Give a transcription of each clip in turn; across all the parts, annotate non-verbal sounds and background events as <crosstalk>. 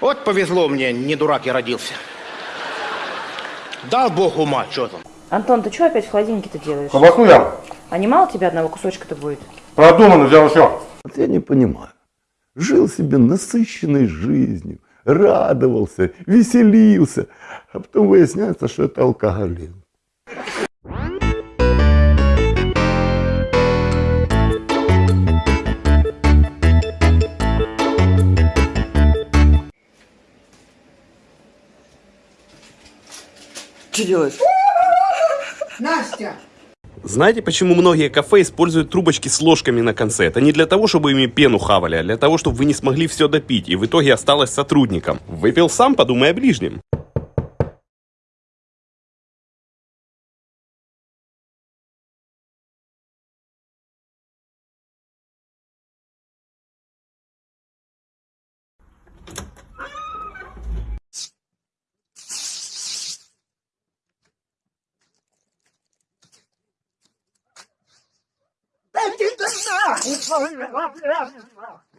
Вот повезло мне, не дурак я родился. Дал бог ума, что там. Антон, ты что опять в холодильнике-то делаешь? Колбасу я А не мало тебе одного кусочка-то будет? продуманно взял все. Вот я не понимаю. Жил себе насыщенной жизнью, радовался, веселился, а потом выясняется, что это алкоголизм. Что делаешь? Настя! Знаете, почему многие кафе используют трубочки с ложками на конце? Это не для того, чтобы ими пену хавали, а для того, чтобы вы не смогли все допить, и в итоге осталось сотрудникам. Выпил сам, подумай о ближнем.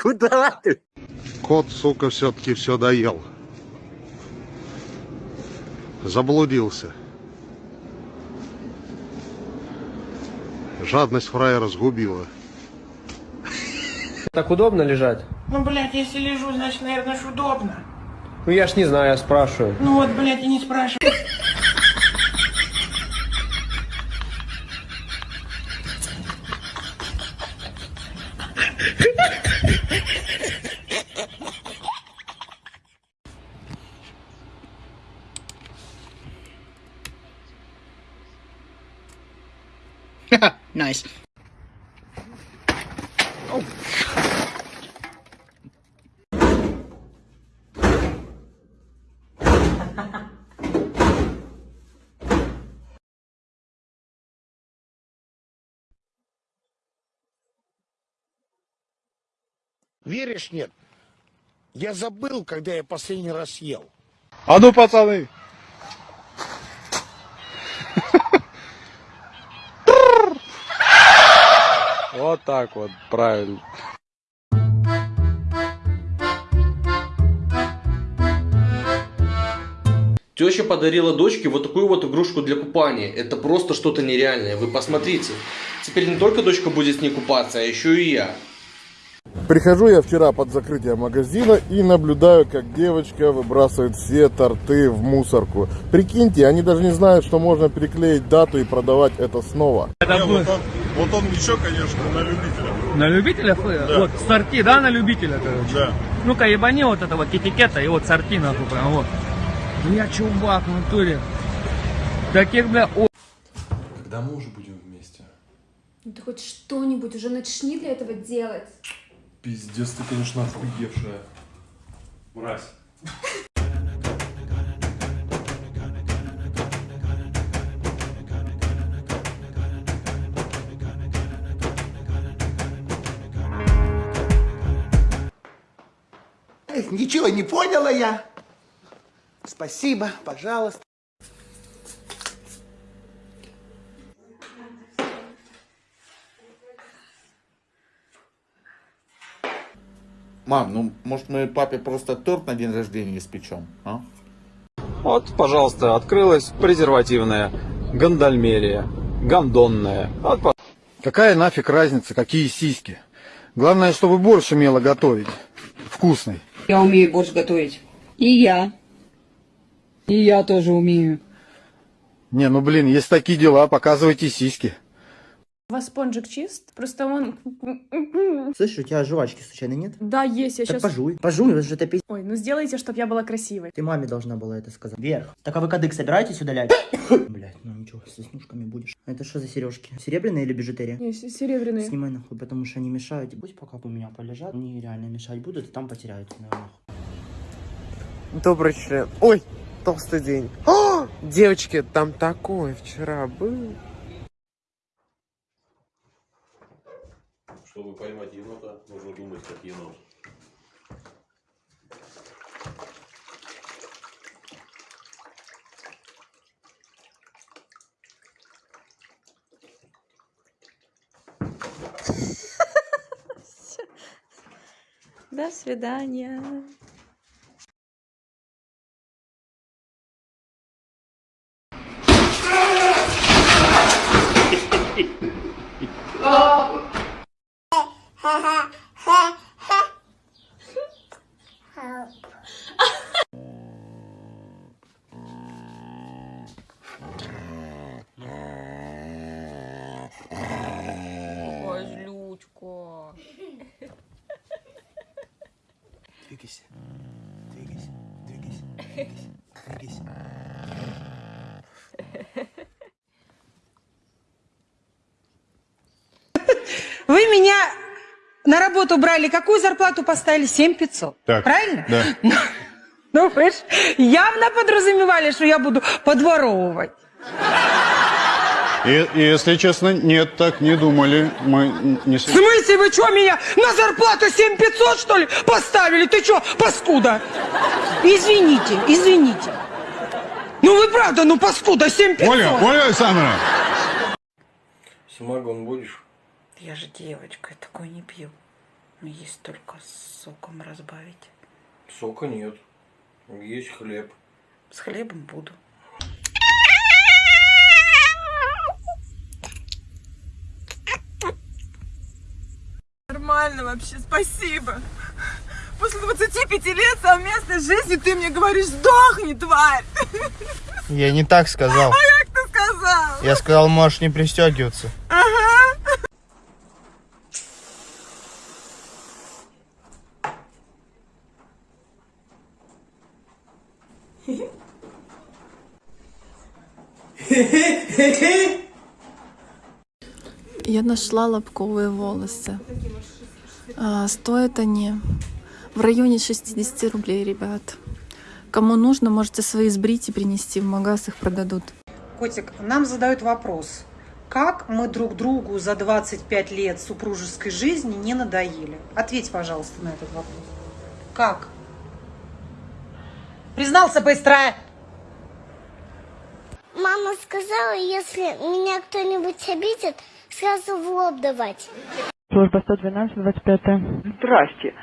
Куда ты? Кот, сука, все-таки все доел. Заблудился. Жадность фраера сгубила. Так удобно лежать? Ну, блядь, если лежу, значит, наверное, ж удобно. Ну я ж не знаю, я спрашиваю. Ну вот, блядь, и не спрашивай. <laughs> Nice. Веришь, нет? Я забыл, когда я последний раз ел. А ну, пацаны! Вот так вот, правильно. Теща подарила дочке вот такую вот игрушку для купания. Это просто что-то нереальное. Вы посмотрите. Теперь не только дочка будет с ней купаться, а еще и я. Прихожу я вчера под закрытие магазина и наблюдаю, как девочка выбрасывает все торты в мусорку. Прикиньте, они даже не знают, что можно переклеить дату и продавать это снова. вот, он, вот он ничего, конечно, на любителя. На любителя? Вот, сорти, да, на любителя, короче? Да. Ну-ка, ебани вот этого китикета и вот сорти нахуй прям вот. Бля, чувак, в натуре. Таких, бля, о... Когда мы уже будем вместе? Ну ты хоть что-нибудь уже начни для этого делать. Пиздец, ты, конечно, охуевшая. Мразь. Ничего не поняла я. Спасибо, пожалуйста. Мам, ну, может, мы папе просто торт на день рождения испечем, а? Вот, пожалуйста, открылась презервативная гондольмерия, гондонная. Вот, по- Какая нафиг разница, какие сиськи? Главное, чтобы борщ умела готовить. Вкусный. Я умею борщ готовить. И я. И я тоже умею. Не, ну блин, есть такие дела, показывайте сиськи. У вас спонжик чист? Просто он... <laughs> Слышь, у тебя жвачки случайно нет? Да, есть, я Так сейчас... пожуй. Пожуй, это же это пи***. Ой, ну сделайте, чтобы я была красивой. Ты маме должна была это сказать. Вверх. Так а вы кадык собираетесь удалять? Блять, <laughs> ну ничего, со снушками будешь. А это что за сережки? Серебряные или бижутерия? Не, с- серебряные. Снимай нахуй, потому что они мешают. Пусть пока у меня полежат, они реально мешать будут, и там потеряют. наверное. Добрый член. Ой, толстый день. О, <gasps> девочки, там такое вчера был. Чтобы поймать енота, нужно думать как енот. <laughs> До свидания. Ой, злючка. Двигайся. Двигайся. Двигайся. Двигайся. Двигайся. Вы меня на работу брали, какую зарплату поставили? 7 500. Так. Правильно? Да. Ну, вы ж явно подразумевали, что я буду подворовывать. И, и, если честно, нет, так не думали. Мы не... В смысле, вы что, меня на зарплату 7 500, что ли, поставили? Ты что, паскуда? Извините, извините. Ну вы правда, ну паскуда, 7 500. Оля, Оля Александровна! Самогон будешь? Я же девочка, я такой не пью. Но есть только с соком разбавить. Сока нет. Есть хлеб. С хлебом буду. Нормально вообще, спасибо. После 25 лет совместной жизни ты мне говоришь, сдохни, тварь. Я не так сказал. А как ты сказал? Я сказал, можешь не пристегиваться. <laughs> Я нашла лобковые волосы. А, стоят они в районе 60 рублей, ребят. Кому нужно, можете свои сбрить и принести в магаз, их продадут. Котик, нам задают вопрос. Как мы друг другу за 25 лет супружеской жизни не надоели? Ответь, пожалуйста, на этот вопрос. Как? Признался быстро! Мама сказала, если меня кто-нибудь обидит, сразу в лоб давать. Служба 112, 25 Здрасте.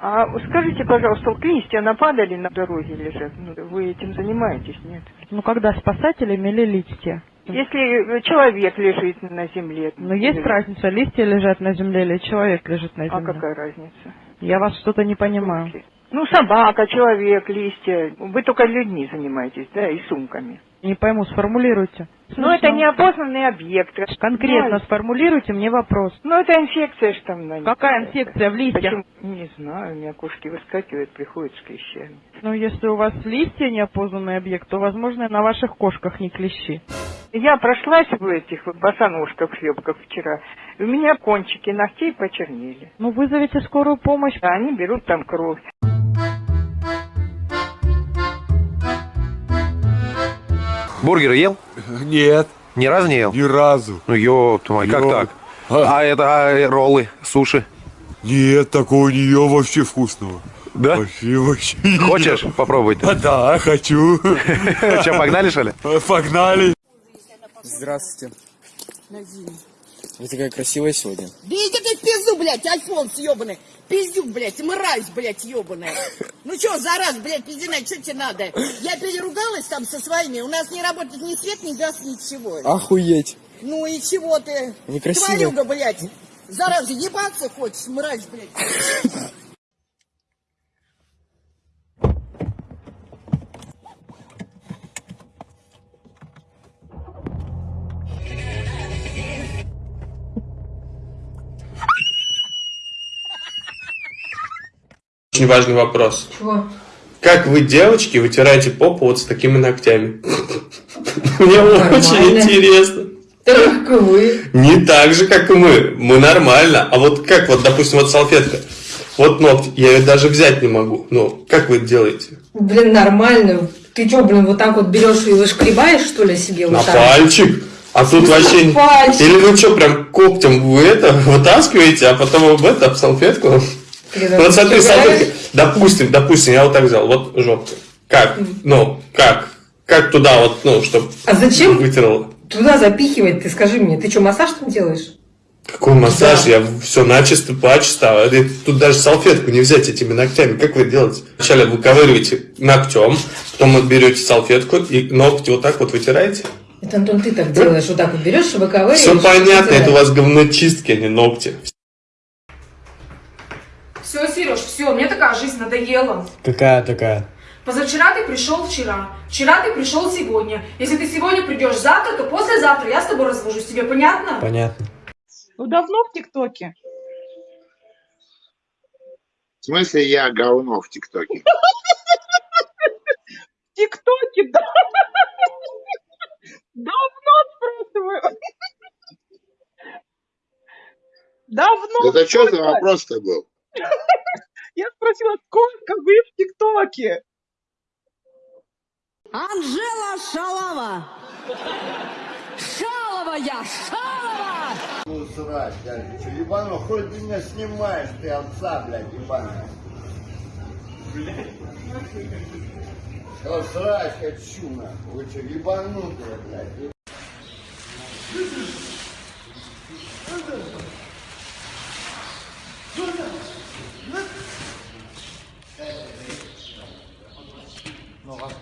А скажите, пожалуйста, листья нападали на дороге лежат? Ну, вы этим занимаетесь, нет? Ну, когда спасатели мели листья. Если человек лежит на земле. Но есть разница, листья лежат на земле или человек лежит на А земле. какая разница? Я вас что-то не понимаю. Ну, собака, человек, листья. Вы только людьми занимаетесь, да, и сумками. Не пойму, сформулируйте. Ну, это неопознанный объект. Конкретно Ну, сформулируйте мне вопрос. Ну, это инфекция, что там на них. Какая инфекция в листьях? Почему? Не знаю, у меня кошки выскакивают, приходят с клещами. Ну, если у вас листья неопознанный объект, то, возможно, на ваших кошках не клещи. Я прошлась в этих босоножках шлепках вчера. У меня кончики ногтей почернели. Ну, вызовите скорую помощь. Да, они берут там кровь. Бургеры ел? Нет. Ни разу не ел? Ни разу. Ну, ёпта мать, как так? А, это а, роллы, суши? Нет, такого не ел вообще вкусного. Да? Вообще, вообще. Хочешь ел. попробовать? А, <laughs> да, хочу. <laughs> Че, погнали, что ли? Погнали. Здравствуйте. Вы такая красивая сегодня. Да иди ты в пизду, блядь, Альфонс ебаный. Пиздюк, блядь, мразь, блядь, ебаная. Ну чё, за раз, блядь, пиздина, что тебе надо? Я переругалась там со своими, у нас не работает ни свет, ни газ, ничего. Охуеть. Ну и чего ты? Вы красивая. Тварюга, блядь. Зараза, ебаться хочешь, мразь, блядь. Очень важный вопрос. Чего? Как вы, девочки, вытираете попу вот с такими ногтями? <laughs> Мне очень интересно. Так как вы. Не так же, как и мы. Мы нормально. А вот как вот, допустим, вот салфетка. Вот ногти. Я ее даже взять не могу. Ну, как вы это делаете? Блин, нормально. Ты что, блин, вот так вот берешь и вышкребаешь, что ли, себе На вот пальчик. А тут вообще... пальчик? Или вы что, прям когтем вы это вытаскиваете, а потом об это, об салфетку? Вот смотри, реально? Допустим, допустим, я вот так взял. Вот жопка. Как? Ну, как? Как туда вот, ну, чтобы А зачем? вытерло? Туда запихивать, ты скажи мне. Ты что, массаж там делаешь? Какой массаж? Я все начисто, почисто. А Тут даже салфетку не взять этими ногтями. Как вы делаете? Вначале выковыриваете ногтем, потом берете салфетку и ногти вот так вот вытираете. Это, Антон, ты так делаешь. Вот так вот берешь, выковыриваешь. Все понятно, это у вас говночистки, а не ногти. Все, Сереж, все, мне такая жизнь надоела. Какая такая? Позавчера ты пришел вчера, вчера ты пришел сегодня. Если ты сегодня придешь завтра, то послезавтра я с тобой развожусь. Тебе понятно? Понятно. Ну, давно в ТикТоке? В смысле я говно в ТикТоке? В ТикТоке, да. Давно спрашиваю. Давно. Это что за вопрос-то был? Я спросила, сколько вы в ТикТоке? Анжела Шалава! Шалова я, Шалова! Ну, срать, я же что, ебану, хоть ты меня снимаешь, ты отца, блядь, ебаная. Что срать хочу, нахуй, вы что, ебанутые, блядь.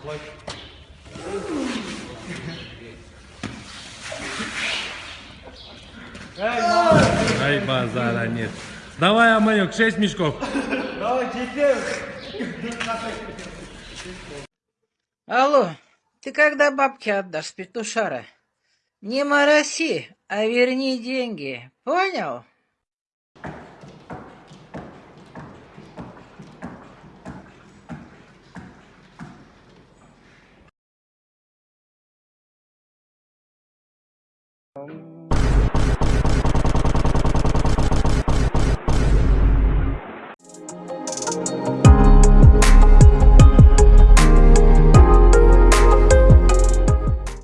Расплачь. Ай, базара нет. Давай, Аманек, 6 мешков. Алло, ты когда бабки отдашь, петушара? Не мороси, а верни деньги. Понял? Um...